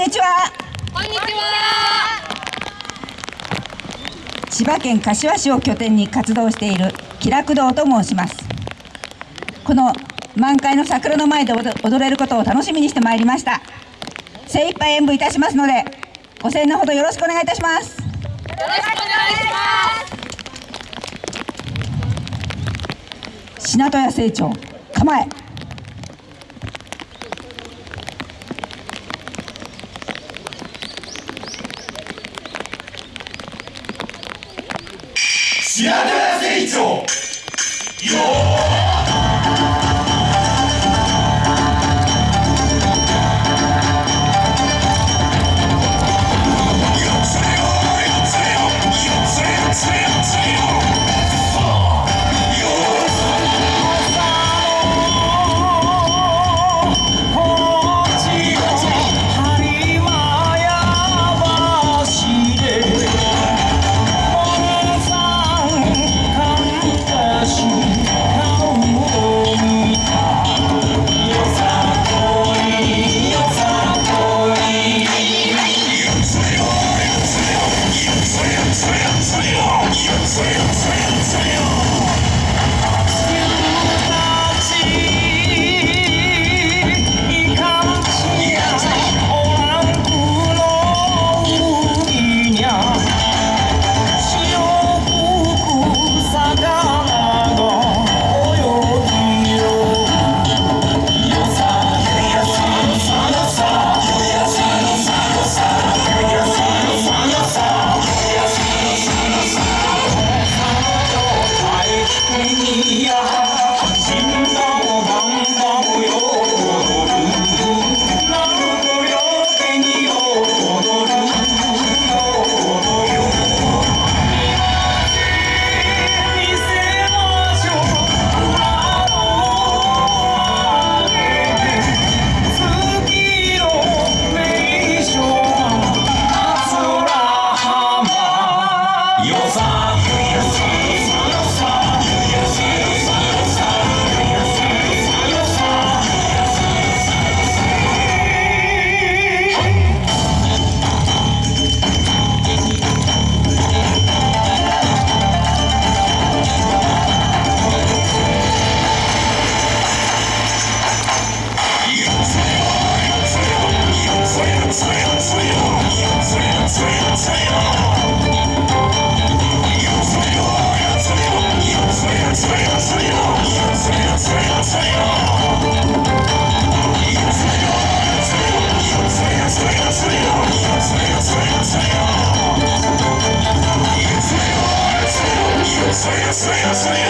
にちは。こんにちは。千葉県柏市を拠点に活動している気楽堂と申します。この満開の桜の前で踊れることを楽しみにしてまいりました。精一杯演舞いたしますのでご声援のほどよろしくお願いいたします。よろしくお願いします。品戸屋成長構え白川成長。よ Just